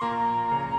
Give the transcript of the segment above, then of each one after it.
Música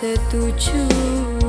setuju.